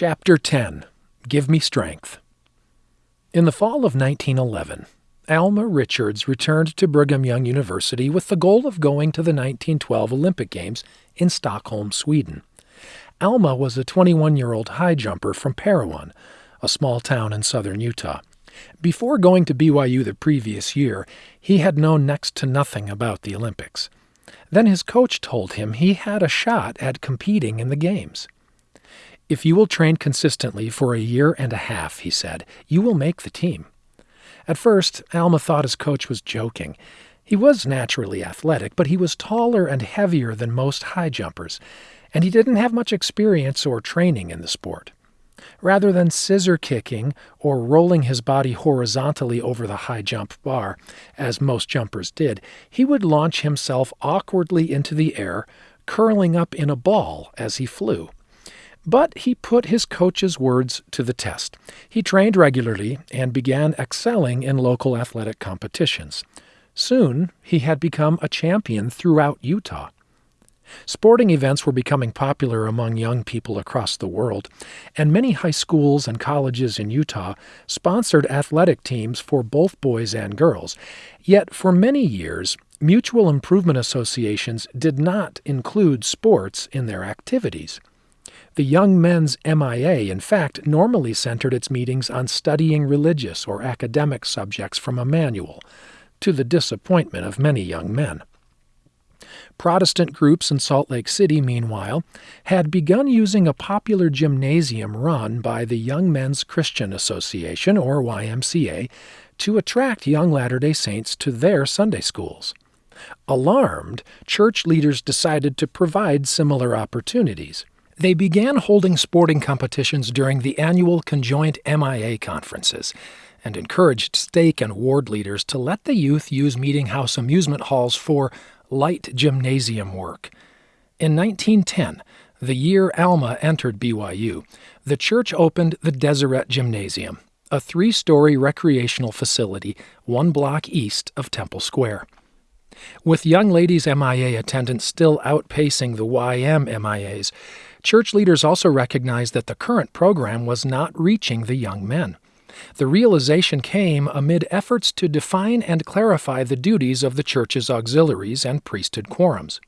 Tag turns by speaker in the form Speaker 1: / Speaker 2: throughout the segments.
Speaker 1: Chapter 10 Give Me Strength. In the fall of 1911, Alma Richards returned to Brigham Young University with the goal of going to the 1912 Olympic Games in Stockholm, Sweden. Alma was a 21 year old high jumper from Parowan, a small town in southern Utah. Before going to BYU the previous year, he had known next to nothing about the Olympics. Then his coach told him he had a shot at competing in the Games. If you will train consistently for a year and a half, he said, you will make the team. At first, Alma thought his coach was joking. He was naturally athletic, but he was taller and heavier than most high jumpers, and he didn't have much experience or training in the sport. Rather than scissor kicking or rolling his body horizontally over the high jump bar, as most jumpers did, he would launch himself awkwardly into the air, curling up in a ball as he flew. But he put his coach's words to the test. He trained regularly and began excelling in local athletic competitions. Soon he had become a champion throughout Utah. Sporting events were becoming popular among young people across the world, and many high schools and colleges in Utah sponsored athletic teams for both boys and girls. Yet, for many years, mutual improvement associations did not include sports in their activities. The Young Men's MIA, in fact, normally centered its meetings on studying religious or academic subjects from a manual, to the disappointment of many young men. Protestant groups in Salt Lake City, meanwhile, had begun using a popular gymnasium run by the Young Men's Christian Association, or YMCA, to attract young Latter day Saints to their Sunday schools. Alarmed, church leaders decided to provide similar opportunities. They began holding sporting competitions during the annual conjoint MIA conferences and encouraged stake and ward leaders to let the youth use meeting house amusement halls for light gymnasium work. In 1910, the year Alma entered BYU, the church opened the Deseret Gymnasium, a three story recreational facility one block east of Temple Square. With young ladies MIA attendance still outpacing the YM MIAs, church leaders also recognized that the current program was not reaching the young men. The realization came amid efforts to define and clarify the duties of the church's auxiliaries and priesthood quorums.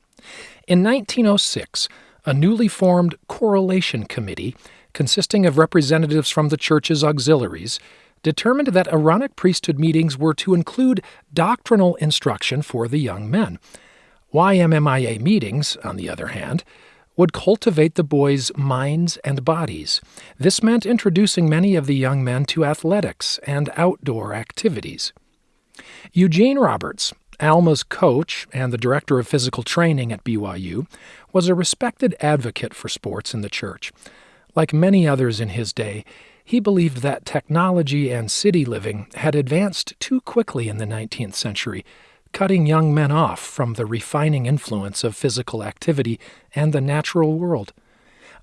Speaker 1: In 1906, a newly formed correlation committee, consisting of representatives from the church's auxiliaries, determined that Aaronic priesthood meetings were to include doctrinal instruction for the young men. YMMIA meetings, on the other hand, would cultivate the boys' minds and bodies. This meant introducing many of the young men to athletics and outdoor activities. Eugene Roberts, Alma's coach and the director of physical training at BYU, was a respected advocate for sports in the church. Like many others in his day, he believed that technology and city living had advanced too quickly in the 19th century cutting young men off from the refining influence of physical activity and the natural world.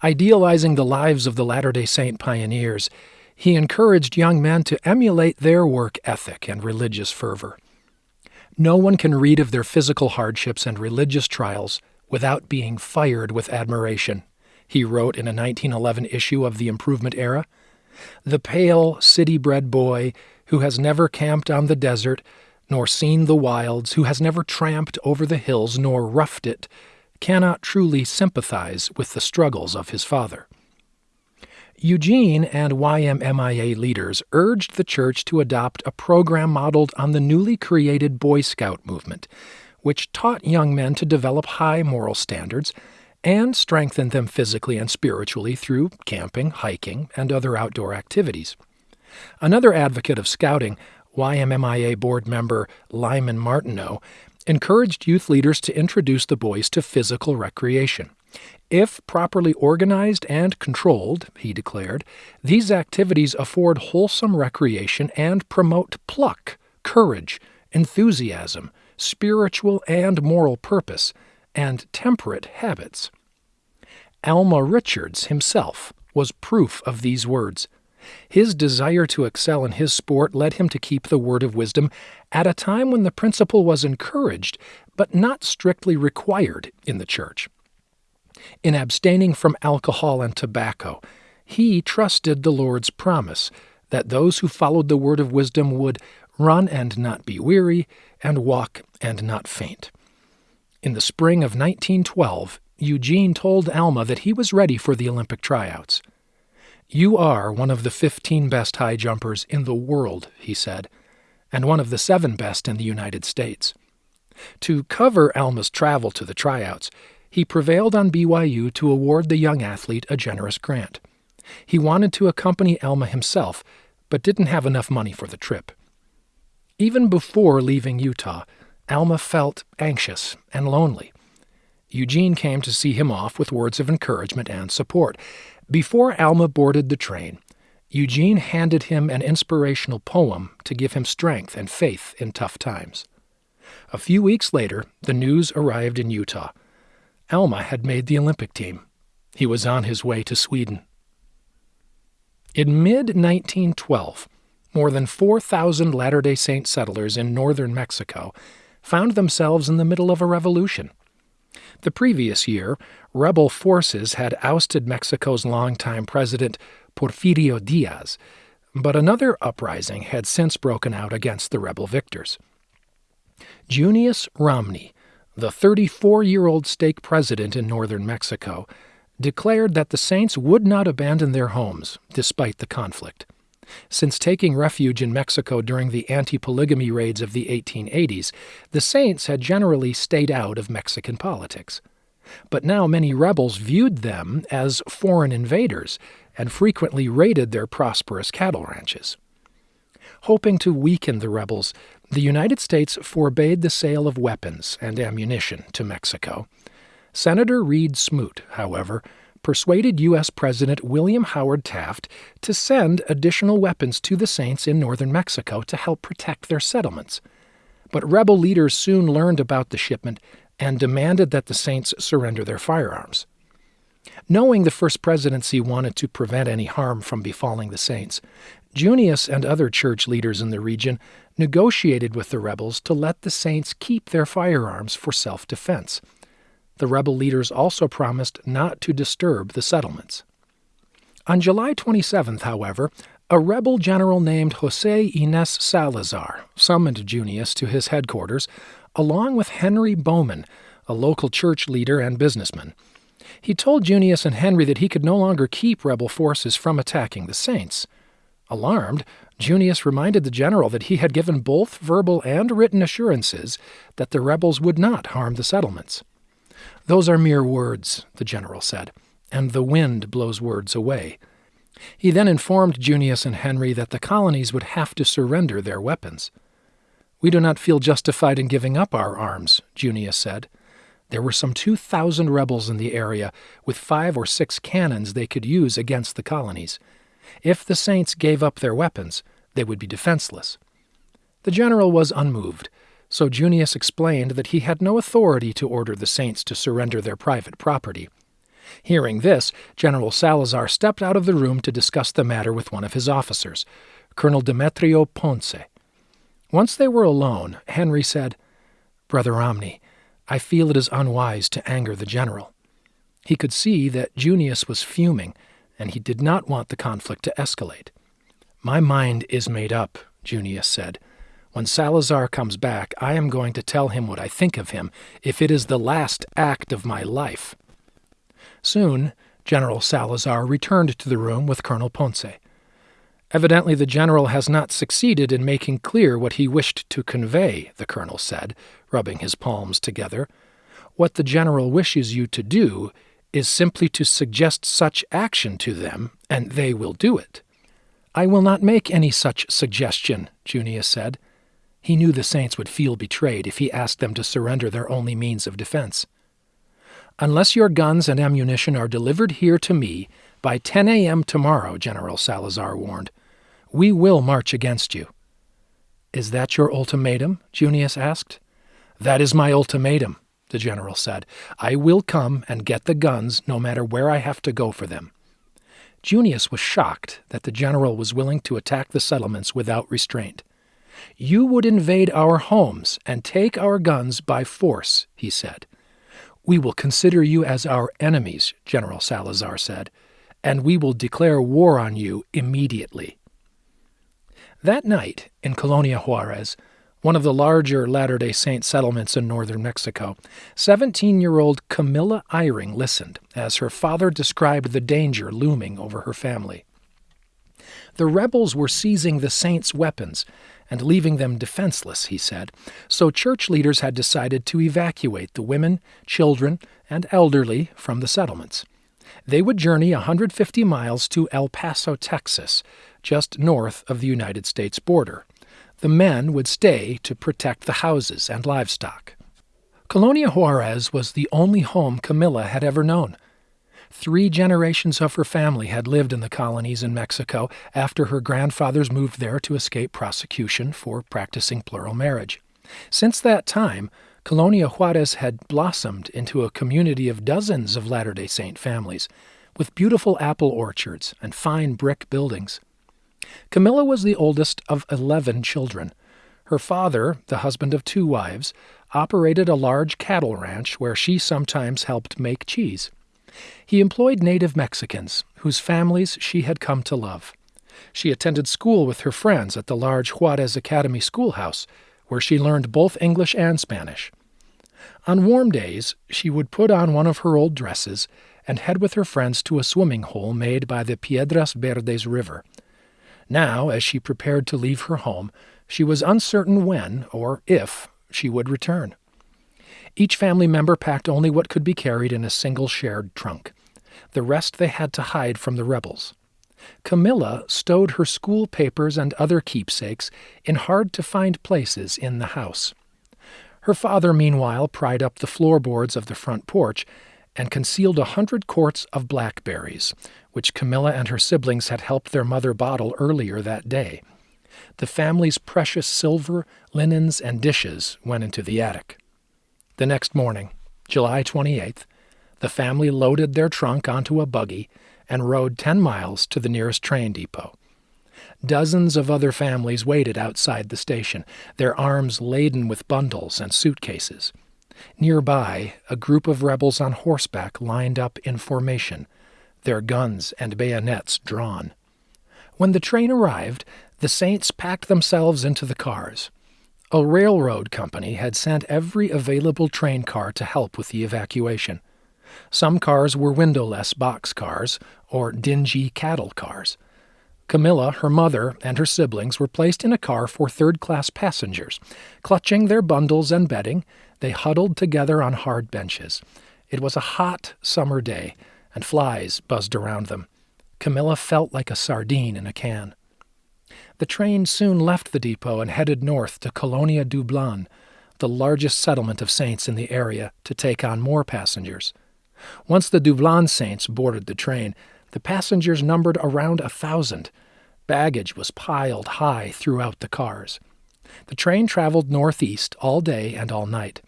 Speaker 1: Idealizing the lives of the Latter day Saint pioneers, he encouraged young men to emulate their work ethic and religious fervor. No one can read of their physical hardships and religious trials without being fired with admiration, he wrote in a 1911 issue of the Improvement Era. The pale, city bred boy who has never camped on the desert nor seen the wilds, who has never tramped over the hills nor roughed it, cannot truly sympathize with the struggles of his father. Eugene and YMMIA leaders urged the church to adopt a program modeled on the newly created Boy Scout movement, which taught young men to develop high moral standards and strengthened them physically and spiritually through camping, hiking, and other outdoor activities. Another advocate of scouting YMMIA board member Lyman Martineau, encouraged youth leaders to introduce the boys to physical recreation. If properly organized and controlled, he declared, these activities afford wholesome recreation and promote pluck, courage, enthusiasm, spiritual and moral purpose, and temperate habits. Alma Richards himself was proof of these words. His desire to excel in his sport led him to keep the word of wisdom at a time when the principle was encouraged, but not strictly required in the church. In abstaining from alcohol and tobacco, he trusted the Lord's promise that those who followed the word of wisdom would run and not be weary, and walk and not faint. In the spring of 1912, Eugene told Alma that he was ready for the Olympic tryouts. You are one of the 15 best high jumpers in the world, he said, and one of the seven best in the United States. To cover Alma's travel to the tryouts, he prevailed on BYU to award the young athlete a generous grant. He wanted to accompany Alma himself, but didn't have enough money for the trip. Even before leaving Utah, Alma felt anxious and lonely. Eugene came to see him off with words of encouragement and support. Before Alma boarded the train, Eugene handed him an inspirational poem to give him strength and faith in tough times. A few weeks later, the news arrived in Utah. Alma had made the Olympic team. He was on his way to Sweden. In mid 1912, more than 4,000 Latter day Saint settlers in northern Mexico found themselves in the middle of a revolution. The previous year, rebel forces had ousted Mexico's longtime president, Porfirio Diaz, but another uprising had since broken out against the rebel victors. Junius Romney, the 34 year old stake president in northern Mexico, declared that the saints would not abandon their homes despite the conflict. Since taking refuge in Mexico during the anti polygamy raids of the 1880s, the saints had generally stayed out of Mexican politics. But now many rebels viewed them as foreign invaders and frequently raided their prosperous cattle ranches. Hoping to weaken the rebels, the United States forbade the sale of weapons and ammunition to Mexico. Senator Reed Smoot, however, persuaded U.S. President William Howard Taft to send additional weapons to the Saints in northern Mexico to help protect their settlements. But rebel leaders soon learned about the shipment and demanded that the Saints surrender their firearms. Knowing the First Presidency wanted to prevent any harm from befalling the Saints, Junius and other church leaders in the region negotiated with the rebels to let the Saints keep their firearms for self defense. The rebel leaders also promised not to disturb the settlements. On July 27th, however, a rebel general named Jose Ines Salazar summoned Junius to his headquarters, along with Henry Bowman, a local church leader and businessman. He told Junius and Henry that he could no longer keep rebel forces from attacking the Saints. Alarmed, Junius reminded the general that he had given both verbal and written assurances that the rebels would not harm the settlements. Those are mere words, the general said, and the wind blows words away. He then informed Junius and Henry that the colonies would have to surrender their weapons. We do not feel justified in giving up our arms, Junius said. There were some 2,000 rebels in the area, with five or six cannons they could use against the colonies. If the Saints gave up their weapons, they would be defenseless. The general was unmoved, so Junius explained that he had no authority to order the Saints to surrender their private property. Hearing this, General Salazar stepped out of the room to discuss the matter with one of his officers, Colonel Demetrio Ponce. Once they were alone, Henry said, Brother Romney, I feel it is unwise to anger the general. He could see that Junius was fuming, and he did not want the conflict to escalate. My mind is made up, Junius said. When Salazar comes back, I am going to tell him what I think of him, if it is the last act of my life. Soon, General Salazar returned to the room with Colonel Ponce. Evidently, the general has not succeeded in making clear what he wished to convey, the colonel said, rubbing his palms together. What the general wishes you to do is simply to suggest such action to them, and they will do it. I will not make any such suggestion, Junius said. He knew the saints would feel betrayed if he asked them to surrender their only means of defense. Unless your guns and ammunition are delivered here to me by 10 a.m. tomorrow, General Salazar warned, we will march against you. Is that your ultimatum? Junius asked. That is my ultimatum, the general said. I will come and get the guns no matter where I have to go for them. Junius was shocked that the general was willing to attack the settlements without restraint. You would invade our homes and take our guns by force, he said. We will consider you as our enemies, General Salazar said, and we will declare war on you immediately. That night, in Colonia Juarez, one of the larger Latter day Saint settlements in northern Mexico, 17 year old Camilla Eyring listened as her father described the danger looming over her family. The rebels were seizing the saints' weapons and leaving them defenseless, he said, so church leaders had decided to evacuate the women, children, and elderly from the settlements. They would journey 150 miles to El Paso, Texas, just north of the United States border. The men would stay to protect the houses and livestock. Colonia Juarez was the only home Camilla had ever known. Three generations of her family had lived in the colonies in Mexico after her grandfathers moved there to escape prosecution for practicing plural marriage. Since that time, Colonia Juarez had blossomed into a community of dozens of Latter day Saint families, with beautiful apple orchards and fine brick buildings. Camilla was the oldest of 11 children. Her father, the husband of two wives, operated a large cattle ranch where she sometimes helped make cheese. He employed native Mexicans, whose families she had come to love. She attended school with her friends at the large Juarez Academy schoolhouse, where she learned both English and Spanish. On warm days, she would put on one of her old dresses and head with her friends to a swimming hole made by the Piedras Verdes River. Now, as she prepared to leave her home, she was uncertain when, or if, she would return. Each family member packed only what could be carried in a single shared trunk. The rest they had to hide from the rebels. Camilla stowed her school papers and other keepsakes in hard to find places in the house. Her father, meanwhile, pried up the floorboards of the front porch and concealed a hundred quarts of blackberries, which Camilla and her siblings had helped their mother bottle earlier that day. The family's precious silver, linens, and dishes went into the attic. The next morning, July 28th, the family loaded their trunk onto a buggy and rode 10 miles to the nearest train depot. Dozens of other families waited outside the station, their arms laden with bundles and suitcases. Nearby, a group of rebels on horseback lined up in formation, their guns and bayonets drawn. When the train arrived, the saints packed themselves into the cars. A railroad company had sent every available train car to help with the evacuation. Some cars were windowless box cars, or dingy cattle cars. Camilla, her mother, and her siblings were placed in a car for third class passengers. Clutching their bundles and bedding, they huddled together on hard benches. It was a hot summer day, and flies buzzed around them. Camilla felt like a sardine in a can. The train soon left the depot and headed north to Colonia Dublan, the largest settlement of saints in the area, to take on more passengers. Once the Dublan saints boarded the train, the passengers numbered around a thousand. Baggage was piled high throughout the cars. The train traveled northeast all day and all night.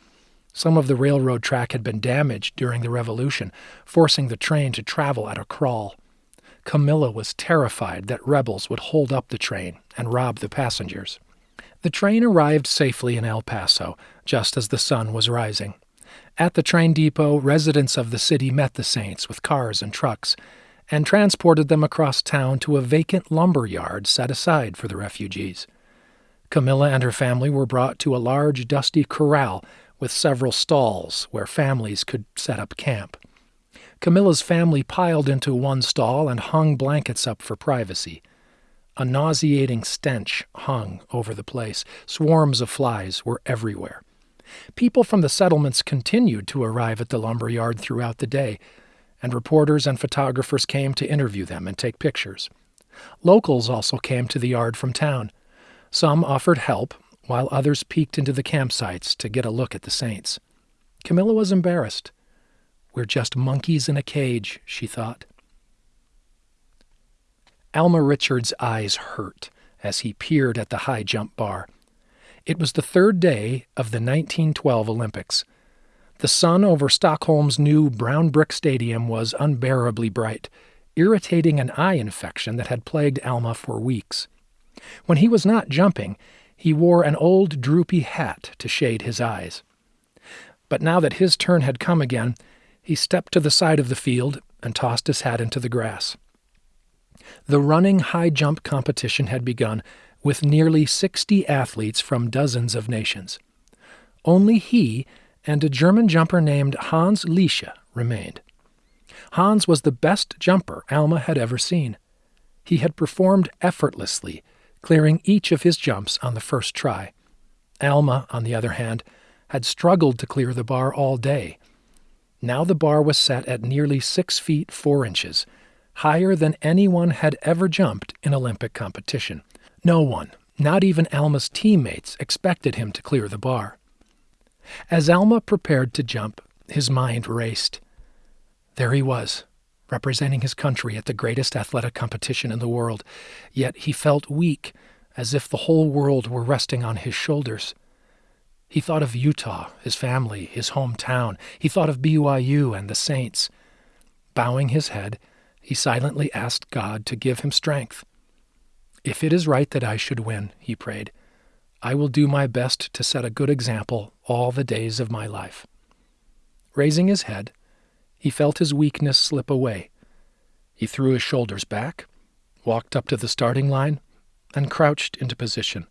Speaker 1: Some of the railroad track had been damaged during the Revolution, forcing the train to travel at a crawl. Camilla was terrified that rebels would hold up the train and rob the passengers. The train arrived safely in El Paso, just as the sun was rising. At the train depot, residents of the city met the Saints with cars and trucks and transported them across town to a vacant lumber yard set aside for the refugees. Camilla and her family were brought to a large, dusty corral with several stalls where families could set up camp. Camilla's family piled into one stall and hung blankets up for privacy. A nauseating stench hung over the place. Swarms of flies were everywhere. People from the settlements continued to arrive at the lumber yard throughout the day, and reporters and photographers came to interview them and take pictures. Locals also came to the yard from town. Some offered help, while others peeked into the campsites to get a look at the saints. Camilla was embarrassed. We're just monkeys in a cage, she thought. Alma Richards' eyes hurt as he peered at the high jump bar. It was the third day of the 1912 Olympics. The sun over Stockholm's new brown brick stadium was unbearably bright, irritating an eye infection that had plagued Alma for weeks. When he was not jumping, he wore an old droopy hat to shade his eyes. But now that his turn had come again, he stepped to the side of the field and tossed his hat into the grass. The running high jump competition had begun with nearly 60 athletes from dozens of nations. Only he and a German jumper named Hans Liesche remained. Hans was the best jumper Alma had ever seen. He had performed effortlessly, clearing each of his jumps on the first try. Alma, on the other hand, had struggled to clear the bar all day. Now the bar was set at nearly six feet four inches, higher than anyone had ever jumped in Olympic competition. No one, not even Alma's teammates, expected him to clear the bar. As Alma prepared to jump, his mind raced. There he was, representing his country at the greatest athletic competition in the world, yet he felt weak, as if the whole world were resting on his shoulders. He thought of Utah, his family, his hometown. He thought of BYU and the Saints. Bowing his head, he silently asked God to give him strength. If it is right that I should win, he prayed, I will do my best to set a good example all the days of my life. Raising his head, he felt his weakness slip away. He threw his shoulders back, walked up to the starting line, and crouched into position.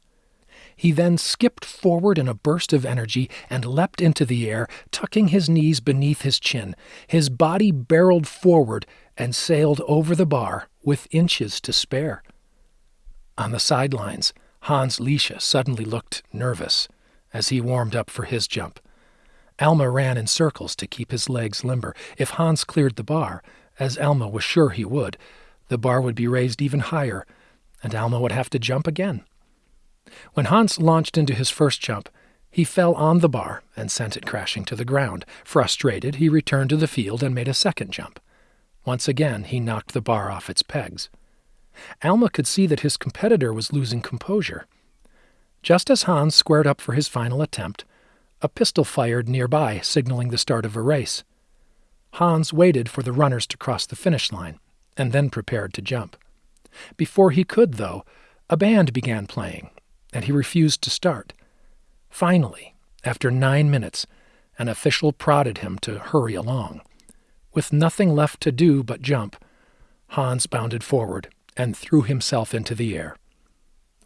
Speaker 1: He then skipped forward in a burst of energy and leapt into the air, tucking his knees beneath his chin. His body barreled forward and sailed over the bar with inches to spare. On the sidelines, Hans Liesche suddenly looked nervous as he warmed up for his jump. Alma ran in circles to keep his legs limber. If Hans cleared the bar, as Alma was sure he would, the bar would be raised even higher, and Alma would have to jump again. When Hans launched into his first jump, he fell on the bar and sent it crashing to the ground. Frustrated, he returned to the field and made a second jump. Once again, he knocked the bar off its pegs. Alma could see that his competitor was losing composure. Just as Hans squared up for his final attempt, a pistol fired nearby, signaling the start of a race. Hans waited for the runners to cross the finish line and then prepared to jump. Before he could, though, a band began playing, and he refused to start. Finally, after nine minutes, an official prodded him to hurry along. With nothing left to do but jump, Hans bounded forward and threw himself into the air.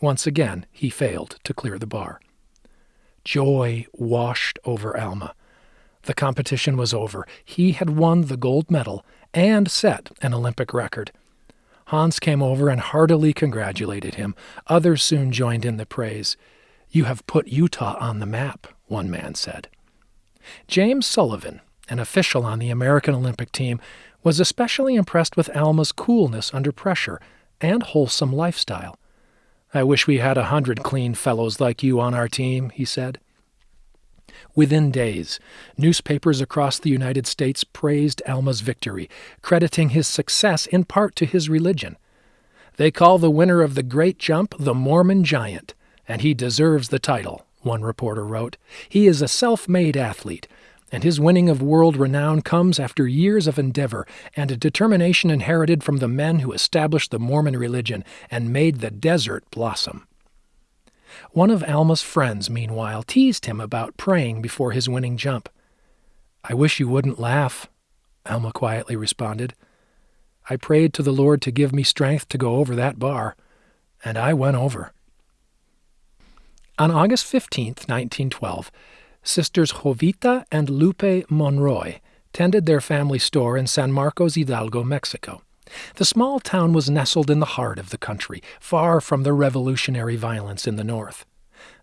Speaker 1: Once again, he failed to clear the bar. Joy washed over Alma. The competition was over. He had won the gold medal and set an Olympic record. Hans came over and heartily congratulated him. Others soon joined in the praise. You have put Utah on the map, one man said. James Sullivan, an official on the American Olympic team, was especially impressed with Alma's coolness under pressure and wholesome lifestyle. I wish we had a hundred clean fellows like you on our team, he said. Within days, newspapers across the United States praised Alma's victory, crediting his success in part to his religion. They call the winner of the great jump the Mormon Giant, and he deserves the title, one reporter wrote. He is a self made athlete, and his winning of world renown comes after years of endeavor and a determination inherited from the men who established the Mormon religion and made the desert blossom. One of Alma's friends, meanwhile, teased him about praying before his winning jump. I wish you wouldn't laugh, Alma quietly responded. I prayed to the Lord to give me strength to go over that bar, and I went over. On August 15, 1912, Sisters Jovita and Lupe Monroy tended their family store in San Marcos Hidalgo, Mexico. The small town was nestled in the heart of the country, far from the revolutionary violence in the north.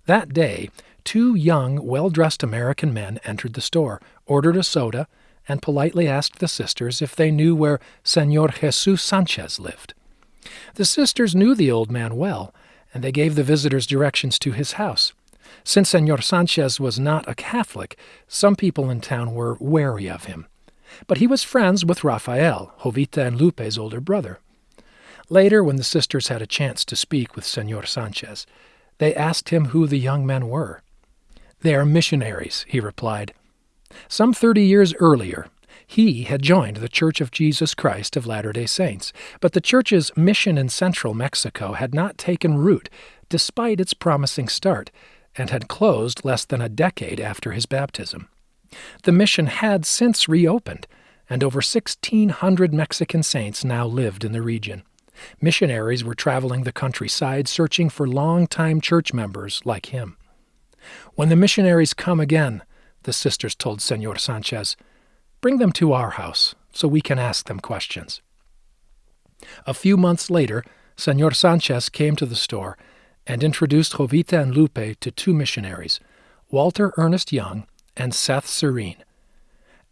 Speaker 1: That day, two young, well dressed American men entered the store, ordered a soda, and politely asked the sisters if they knew where Senor Jesus Sanchez lived. The sisters knew the old man well, and they gave the visitors directions to his house. Since Senor Sanchez was not a Catholic, some people in town were wary of him but he was friends with Rafael, Jovita and Lupe's older brother. Later, when the sisters had a chance to speak with Senor Sanchez, they asked him who the young men were. They are missionaries, he replied. Some thirty years earlier, he had joined the Church of Jesus Christ of Latter day Saints, but the church's mission in central Mexico had not taken root, despite its promising start, and had closed less than a decade after his baptism. The mission had since reopened, and over 1,600 Mexican saints now lived in the region. Missionaries were traveling the countryside searching for long-time church members like him. When the missionaries come again, the sisters told Senor Sanchez, bring them to our house so we can ask them questions. A few months later, Senor Sanchez came to the store and introduced Jovita and Lupe to two missionaries, Walter Ernest Young and Seth Sirrine.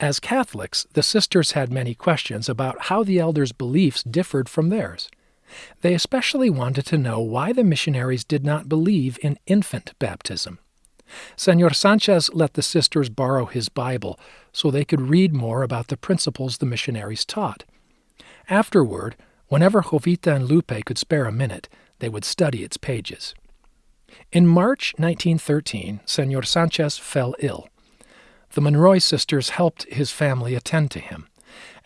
Speaker 1: As Catholics, the sisters had many questions about how the elders' beliefs differed from theirs. They especially wanted to know why the missionaries did not believe in infant baptism. Senor Sanchez let the sisters borrow his Bible so they could read more about the principles the missionaries taught. Afterward, whenever Jovita and Lupe could spare a minute, they would study its pages. In March 1913, Senor Sanchez fell ill. The Monroy sisters helped his family attend to him.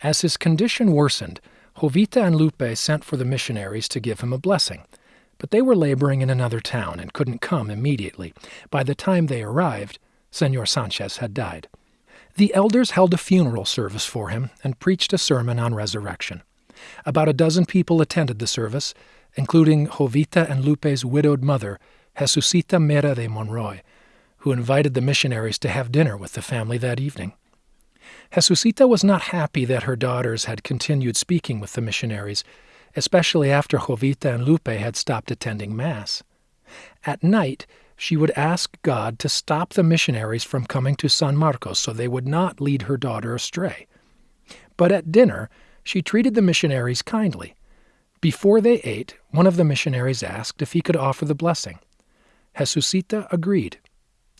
Speaker 1: As his condition worsened, Jovita and Lupe sent for the missionaries to give him a blessing, but they were laboring in another town and couldn't come immediately. By the time they arrived, Senor Sanchez had died. The elders held a funeral service for him and preached a sermon on resurrection. About a dozen people attended the service, including Jovita and Lupe's widowed mother, Jesusita Mera de Monroy, who invited the missionaries to have dinner with the family that evening. Jesusita was not happy that her daughters had continued speaking with the missionaries, especially after Jovita and Lupe had stopped attending Mass. At night, she would ask God to stop the missionaries from coming to San Marcos so they would not lead her daughter astray. But at dinner, she treated the missionaries kindly. Before they ate, one of the missionaries asked if he could offer the blessing. Jesusita agreed,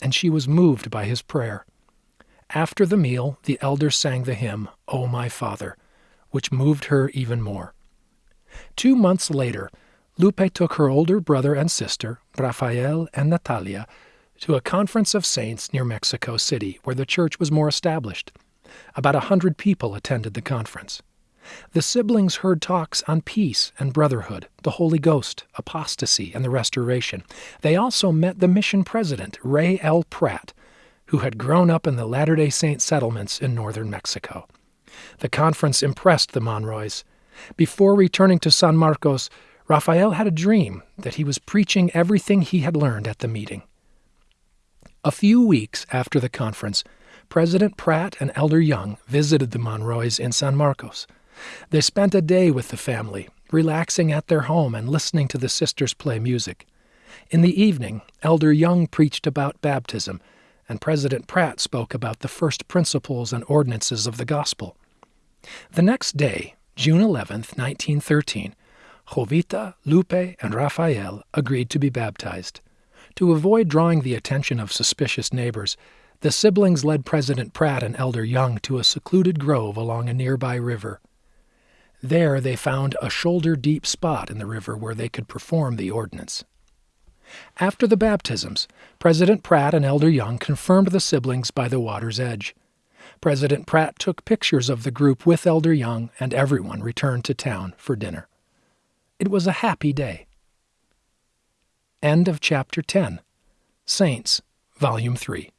Speaker 1: and she was moved by his prayer. After the meal, the elder sang the hymn, O My Father, which moved her even more. Two months later, Lupe took her older brother and sister, Rafael and Natalia, to a conference of saints near Mexico City, where the church was more established. About a hundred people attended the conference. The siblings heard talks on peace and brotherhood, the Holy Ghost, apostasy, and the restoration. They also met the mission president, Rey L. Pratt, who had grown up in the Latter day Saint settlements in northern Mexico. The conference impressed the Monroys. Before returning to San Marcos, Rafael had a dream that he was preaching everything he had learned at the meeting. A few weeks after the conference, President Pratt and Elder Young visited the Monroys in San Marcos. They spent a day with the family, relaxing at their home and listening to the sisters play music. In the evening, Elder Young preached about baptism and President Pratt spoke about the first principles and ordinances of the gospel. The next day, June 11, 1913, Jovita, Lupe, and Rafael agreed to be baptized. To avoid drawing the attention of suspicious neighbors, the siblings led President Pratt and Elder Young to a secluded grove along a nearby river. There they found a shoulder deep spot in the river where they could perform the ordinance. After the baptisms, President Pratt and Elder Young confirmed the siblings by the water's edge. President Pratt took pictures of the group with Elder Young, and everyone returned to town for dinner. It was a happy day. End of chapter 10. Saints, Volume 3.